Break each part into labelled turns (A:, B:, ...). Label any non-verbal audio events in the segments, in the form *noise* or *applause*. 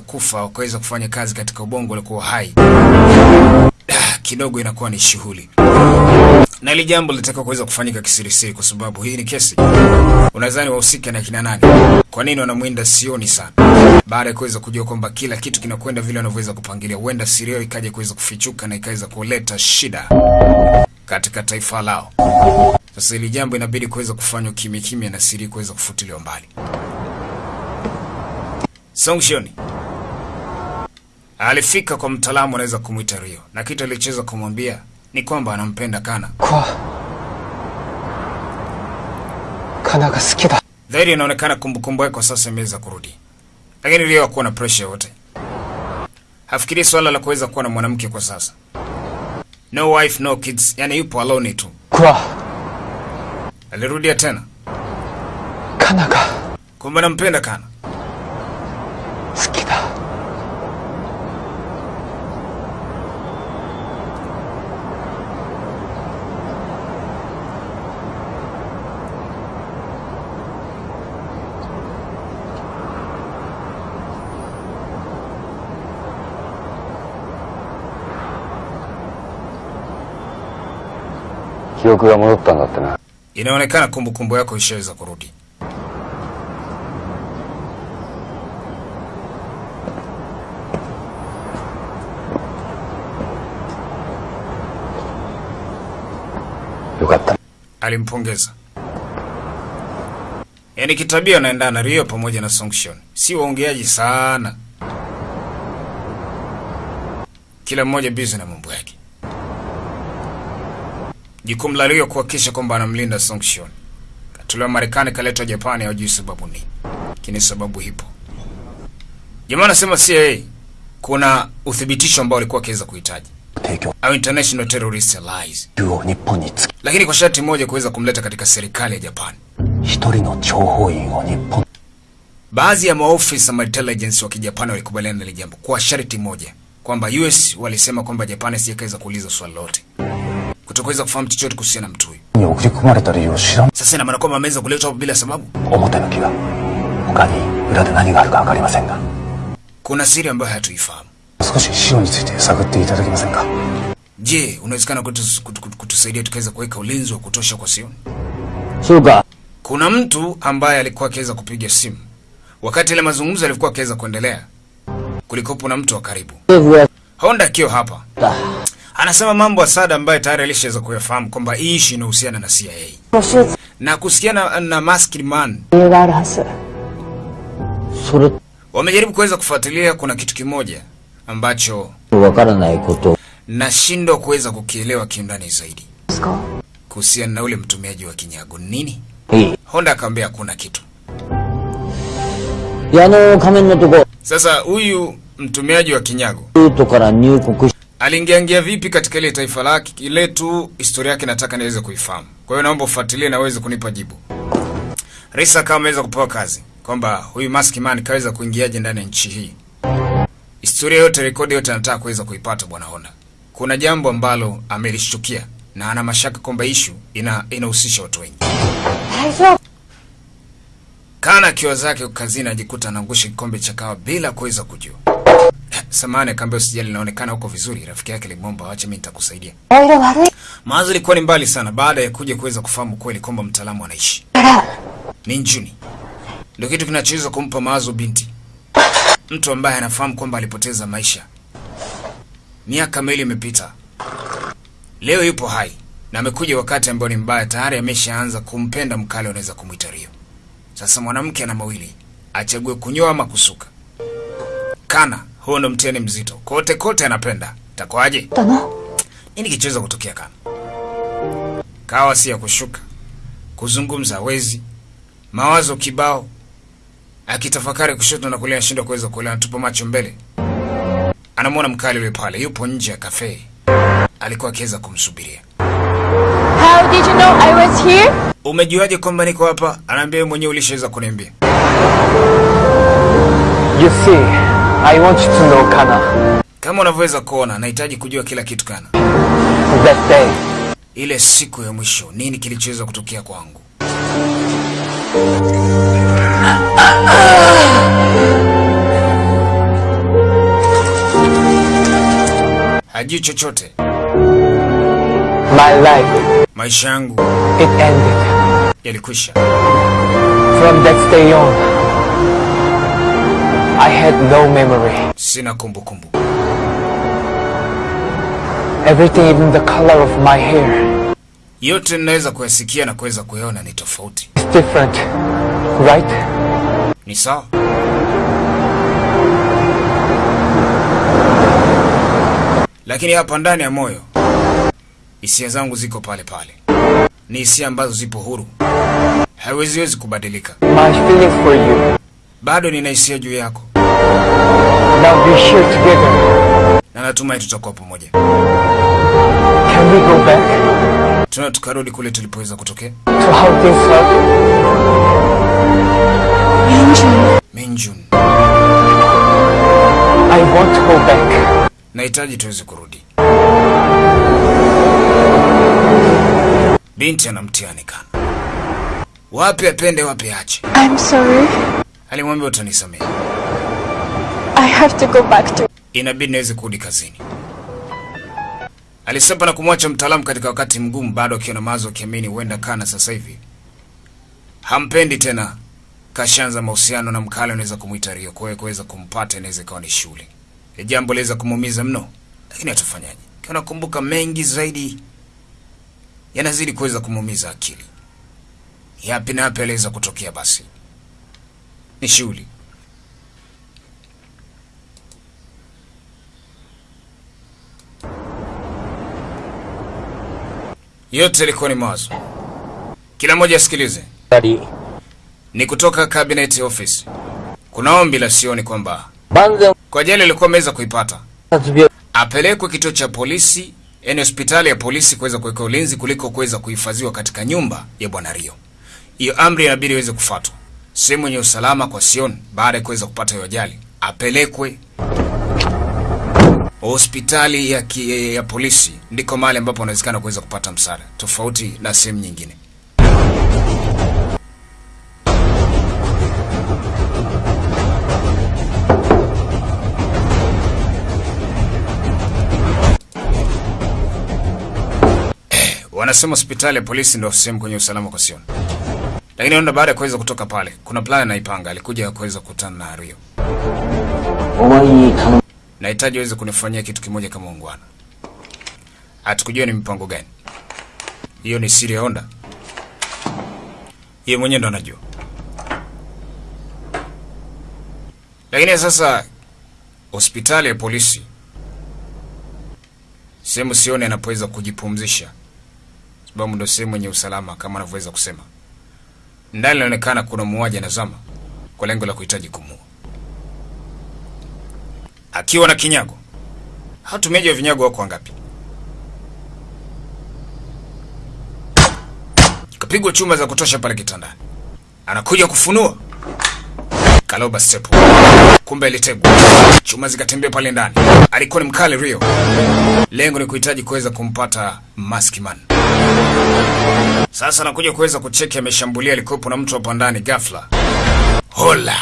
A: kuweza kufa au kuweza kufanya kazi katika ubongo uliokuwa hai Ah, kidogo inakuwa ni shughuli, na hili jambo litakao kuweza kufanyika kisirisiri, kwa sababu hii ni kesi. Unadhani wahusika na kina nani? Kwa nini wanamwinda sioni sana? Baada ya kuweza kujua kwamba kila kitu kinakwenda vile wanavyoweza kupangilia, huenda siri yao ikaja kuweza kufichuka na ikaweza kuleta shida katika taifa lao. Sasa hili jambo inabidi kuweza kufanywa kimya kimya na siri kuweza kufutiliwa mbali. Songshoni alifika kwa mtaalamu anaweza kumwita Rio, na kitu alichoweza kumwambia ni kwamba anampenda Kana.
B: Kwa Kana ga suki da
A: zaidi. Inaonekana kumbukumbu yake kwa sasa imeweza kurudi, lakini Rio hakuwa na pressure yote, hafikirii swala la kuweza kuwa na mwanamke kwa sasa. No wife no kids, yani yupo alone tu.
B: Kwa
A: alirudia tena
B: Kana ga
A: kumbe anampenda Kana.
C: 記憶が戻ったんだってな
A: Inaonekana kumbukumbu yako ishaweza kurudi.
C: よかった
A: Alimpongeza. Yaani kitabia anaendana na Rio pamoja na Songshon, si waongeaji sana, kila mmoja busy na mambo yake. Jukumu la Rio kuhakikisha kwamba anamlinda Songshon. Katolewa Marekani kaletwa Japani, hajui sababu ni. kini, sababu hipo. Jamaa anasema CIA kuna uthibitisho ambao alikuwa akiweza kuhitaji. Au international terrorist allies. Lakini kwa sharti moja kuweza kumleta katika serikali ya Japani. Baadhi ya maofisa ma intelligence wa Kijapani walikubaliana na ile jambo kwa sharti moja kwamba US walisema kwamba Japani sijaweza kuuliza swali lolote kutokaweza kufahamu chochote kuhusiana na mtu huyu. Sasa ina maana kwamba ameweza kuletwa hapo bila sababu. Kuna siri ambayo hatuifahamu. Je, unawezekana kutusaidia tukaweza kuweka ulinzi wa kutosha kwa Sion? Kuna mtu ambaye alikuwa akiweza kupiga simu wakati ile mazungumzo yalikuwa akiweza kuendelea, kulikopo na mtu wa karibu Honda akiwa hapa
B: da.
A: Anasema mambo ya Assad ambayo tayari alishaweza kuyafahamu kwamba hii ishu inahusiana na CIA na kuhusiana na
B: Maskman
A: wamejaribu kuweza kufuatilia. Kuna kitu kimoja ambacho nashindwa kuweza kukielewa kiundani zaidi kuhusiana na ule mtumiaji wa kinyago nini. Honda akamwambia hakuna kitu. Sasa huyu mtumiaji wa kinyago aliingiaingia vipi katika ile taifa lake ile tu historia yake nataka niweze kuifahamu. Kwa hiyo naomba ufuatilie na uweze kunipa jibu. Risa kama ameweza kupewa kazi kwamba huyu mask Man kaweza kuingiaje ndani ya nchi hii. Historia yote, rekodi yote anataka kuweza kuipata bwana Honda. Kuna jambo ambalo amelishtukia na ana mashaka kwamba ishu ina inahusisha watu wengi. Kana kiwa zake kazini ajikuta anaangusha kikombe cha kawa bila kuweza kujua. Samane kambe usijali, naonekana huko vizuri. Rafiki yake alimwomba awache, mimi nitakusaidia. Mawazo ilikuwa ni mbali sana, baada ya kuja kuweza kufahamu kweli kwamba mtaalamu anaishi Ni Njuni. Ndio kitu kinachoweza kumpa mawazo binti, mtu ambaye anafahamu kwamba alipoteza maisha. Miaka miwili imepita, leo yupo hai na amekuja wakati ambao ni mbaya. Tayari ameshaanza kumpenda mkali anaweza kumuita Rio. Sasa mwanamke ana mawili, achague kunyoa ama kusuka. Kana huo ndo mtihani mzito, kote kote anapenda.
D: の
A: Nini kichoweza kutokea Kana? Kawa si ya kushuka, kuzungumza wezi, mawazo kibao, akitafakari kushoto na kulia, anashindwa kuweza kuelewa, anatupa macho mbele. Anamwona mkali yule pale, yupo nje ya kafe, alikuwa akiweza kumsubiria.
D: How did you know I was here?
A: Umejuaje kwamba niko hapa? Anaambia mwenyewe ulishaweza kuniambia.
B: You see, I want you to know Kana.
A: Kama unavyoweza kuona, nahitaji kujua kila kitu Kana.
B: That day.
A: Ile siku ya mwisho, nini kilichoweza kutokea kwangu? Hajui chochote.
B: My life.
A: Maisha yangu.
B: It ended.
A: Yalikwisha.
B: From that day on. I had no memory.
A: Sina kumbukumbu.
B: Everything, even the color of my hair,
A: Yote ninaweza kuyasikia na kuweza kuyaona ni tofauti.
B: It's different, right?
A: Ni sawa? Lakini hapa ndani ya moyo hisia zangu ziko pale pale, ni hisia ambazo zipo huru, haiweziwezi kubadilika.
B: My feelings for you.
A: Bado nina hisia juu yako
B: Now we share together.
A: na natumai tutakuwa pamoja.
B: Can we go back
A: Tuna tukarudi kule tulipoweza kutokea.
B: to how things are?
A: Minjun, Minjun.
B: I want to go back.
A: nahitaji tuweze kurudi. Binti ana mtihani kana, wapi apende, wapi aache.
D: I'm sorry.
A: Alimwambia utanisamehe,
D: I have to go back to.
A: inabidi niweze kurudi kazini. Alisepa na kumwacha mtaalamu katika wakati mgumu, bado akiwa na mawazo, akiamini huenda Kana sasa hivi hampendi tena, kashanza mahusiano na mkale, unaweza kumwita Rio. Kwa hiyo kuweza kumpata inaweza ikawa ni shule, ni jambo liweza kumuumiza mno, lakini atafanyaje? Kana kumbuka mengi zaidi yanazidi kuweza kumuumiza akili. Yapi na yapi aliweza kutokea, basi ni shughuli. Yote yalikuwa ni mawazo. Kila mmoja asikilize. Ni kutoka cabinet office. Kuna ombi la sioni kwamba kwa ajali alikuwa ameweza kuipata apelekwe kituo cha polisi, yani hospitali ya polisi kuweza kuweka ulinzi kuliko kuweza kuhifadhiwa katika nyumba ya bwana Rio. Hiyo amri inabidi iweze kufuatwa, sehemu yenye usalama kwa Sion baada ya kuweza kupata hiyo ajali apelekwe hospitali ya, ki, ya polisi, ndiko mahali ambapo anawezekana kuweza kupata msaada, tofauti na sehemu nyingine. Wanasema hospitali ya polisi ndio sehemu kwenye usalama kwa Sion. Lakini onda baada ya kuweza kutoka pale, kuna plan anaipanga. Alikuja kuweza kukutana na Rio. Nahitaji uweze kunifanyia kitu kimoja kama ungwana. Hatukujua ni mipango gani hiyo. Ni siri ya Honda, yeye mwenyewe ndo anajua. Lakini sasa hospitali ya polisi, sehemu sioni anapoweza kujipumzisha, sababu ndo sehemu yenye usalama kama anavyoweza kusema. Ndani inaonekana kuna muuaji anazama kwa lengo la kuhitaji kumuua akiwa na kinyago. Hatumeji wa vinyago wako wangapi? Kapigwa chuma za kutosha pale kitandani, anakuja kufunua kaloba step. kumbe alitegwa, chuma zikatembea pale ndani. Alikuwa ni mkali Rio, lengo ni kuhitaji kuweza kumpata Maskman. Sasa anakuja kuweza kucheki, ameshambulia, alikuwepo na mtu hapa ndani. Ghafla hola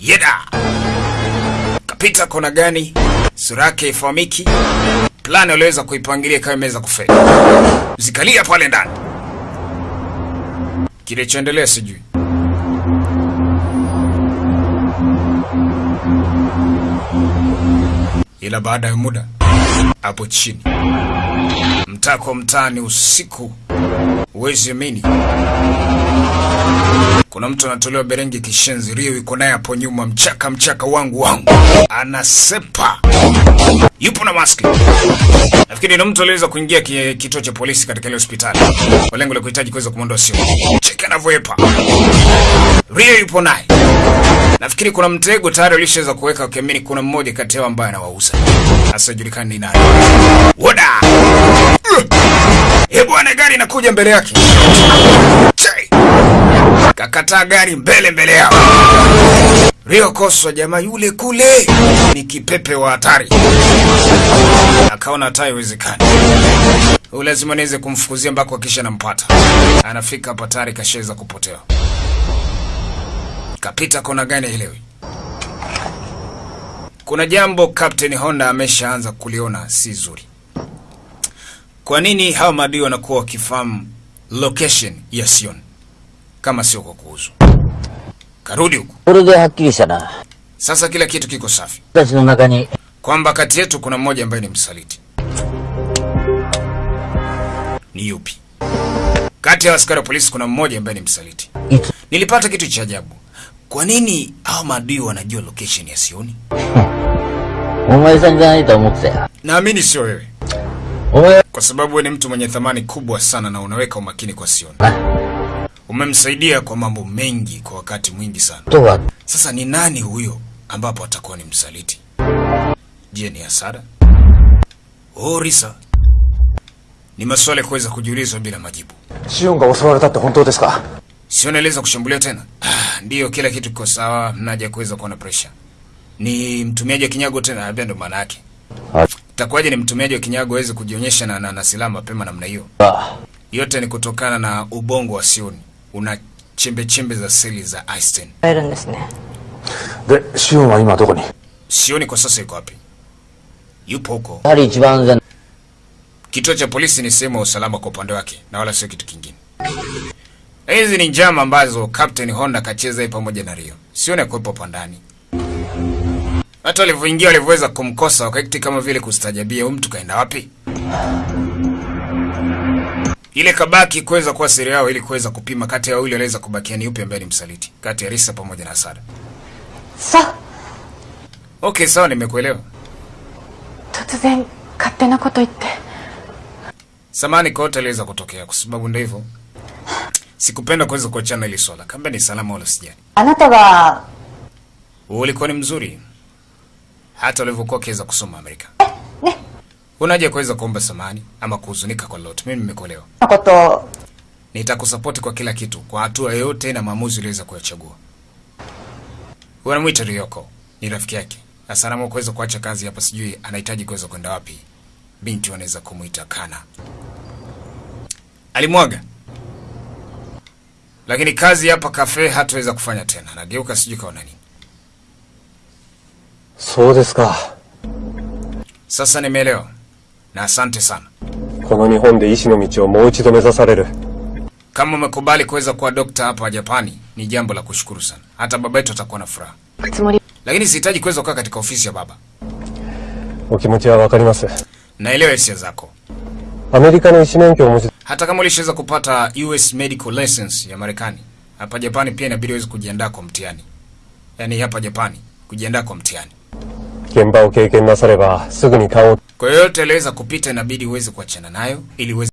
A: yeda kapita kona gani, sura yake ifahamiki, plani waliweza kuipangilia kama imeweza kufeli, zikalia pale ndani. Kilichoendelea sijui. Ila baada ya muda hapo chini, mtaa kwa mtaani, usiku, huwezi amini, kuna mtu anatolewa berengi kishenzi. Rio yuko naye hapo nyuma, mchaka mchaka wangu wangu, anasepa, yupo na maski. Nafikiri ni mtu aliweza kuingia ki- kituo cha polisi katika ile hospitali kwa lengo la kuhitaji kuweza kumwondoa Sio. Cheki anavyoepa, Rio yupo naye. Nafikiri kuna mtego tayari ulishaweza kuweka, wakiamini kuna mmoja kati yao ambaye anawauza, asijulikani ni nani. Woda Eh bwana, gari inakuja mbele yake. Kakataa gari mbele mbele yao. Rio Koswa, jamaa yule kule ni kipepe wa hatari. Akaona hata haiwezekani, lazima niweze kumfukuzia mpaka kisha nampata. Anafika hapa tayari kashaweza kupotea kapita kona gani haielewi. Kuna jambo Captain Honda ameshaanza kuliona si zuri. Kwa nini hawa maadui wanakuwa wakifahamu location ya Sion kama sio kwa kuuzwa? Karudi
C: huko.
A: Sasa kila kitu kiko safi, kwamba kati yetu kuna mmoja ambaye ni msaliti. Ni yupi? Kati ya askari wa polisi kuna mmoja ambaye ni msaliti. Nilipata kitu cha ajabu. Kwa nini hao maadui wanajua location ya Sioni? *laughs* Naamini sio wewe. Kwa sababu wewe ni mtu mwenye thamani kubwa sana na unaweka umakini kwa Sioni. Umemsaidia kwa mambo mengi kwa wakati mwingi sana. Sasa ni nani huyo ambapo atakuwa ni msaliti? Je, ni hasara? Oh, Risa. Ni maswali kuweza kujiulizwa bila majibu. Sio naeleza kushambulia tena. Ah, ndio kila kitu kiko sawa, mnaje kuweza kuona pressure. Ni mtumiaji wa kinyago tena, labda ndo maana yake. Takwaje ni mtumiaji wa kinyago aweze kujionyesha na, na, na silaha mapema namna hiyo. Yote ni kutokana na ubongo wa Sion. Una chembe chembe za seli za Einstein.
C: De, Sion wa ima doko ni?
A: Sion kwa sasa yuko wapi? Yupo huko. Kituo cha polisi ni sehemu ya usalama kwa upande wake na wala sio kitu kingine. Hizi ni njama ambazo Captain Honda kacheza pamoja na Rio. Sione kuwepo hapo ndani. Hata walivyoingia walivyoweza kumkosa wakaiti kama vile kustajabia huyu mtu kaenda wapi? Ile kabaki kuweza kuwa siri yao ili kuweza kupima kati ya wawili waliweza kubakia ni upi ambaye ni msaliti, kati ya Risa pamoja na
D: Sada. Sa.
A: Okay, sawa nimekuelewa.
D: Totsuzen katena koto itte.
A: Samani kote aliweza kutokea kwa sababu ndio hivyo sikupenda kuweza kuachana hili swala. Kamba ni salama wala
D: sijani. Anata wa
A: ulikuwa ni mzuri hata ulivyokuwa kiweza kusoma Amerika. Eh, ne. Unaje kuweza kuomba samani ama kuhuzunika kwa lolote. Mimi nimekuelewa.
D: Nakoto.
A: Nitakusupport kwa kila kitu, kwa hatua yote na maamuzi uliweza kuyachagua. Wanamwita Ryoko, ni rafiki yake. Asalamu kuweza kuacha kazi hapa, sijui anahitaji kuweza kwenda wapi. Binti wanaweza kumuita Kana. Alimwaga lakini kazi hapa kafe hataweza kufanya tena. Nageuka, sijui kaona nini.
C: So desu ka.
A: Sasa nimeelewa na asante sana.
E: Kono nihon de ishi no michi o mou ichido mezasareru.
A: Kama umekubali kuweza kuwa dokta hapa Japani ni jambo la kushukuru sana. Hata baba yetu atakuwa na furaha. Lakini sihitaji kuweza kukaa katika ofisi ya baba.
E: Okimochi wa wakarimasu.
A: Naelewa hisia zako
E: アメリカの医師免許をお持ち
A: Hata kama ulishaweza kupata US medical license ya Marekani, hapa Japani pia inabidi uweze kujiandaa kwa mtihani. Yaani hapa Japani kujiandaa kwa mtihani.
E: 現場を経験なさればすぐに勘を
A: Kwa hiyo yote aliweza kupita, inabidi uweze kuachana nayo ili uweze